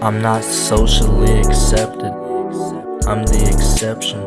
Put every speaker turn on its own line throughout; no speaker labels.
I'm not socially accepted. I'm the exception.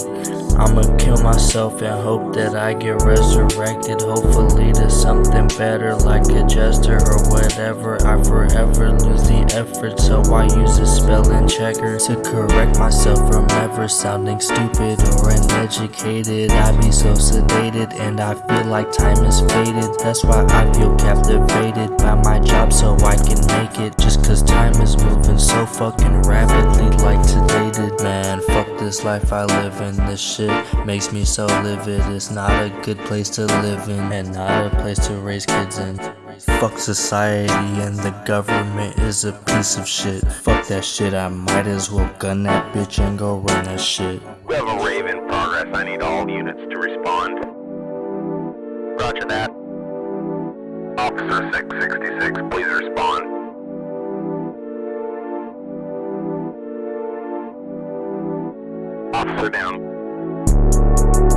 I'ma kill myself and hope that I get resurrected. Hopefully to something better like a jester or whatever. I forever lose effort, so I use a spelling checker to correct myself from ever sounding stupid or uneducated. I be so sedated and I feel like time is faded. That's why I feel captivated by my job so I can make it. Just cause time is moving so fucking rapidly like today did, man. Fuck this life I live in. This shit makes me so livid. It's not a good place to live in and not a place to raise kids in. Fuck society and the government is a piece of shit. Fuck that shit, I might as well gun that bitch and go run that shit.
We have a rave in progress, I need all units to respond. Roger that. Officer 666, please respond. Officer down.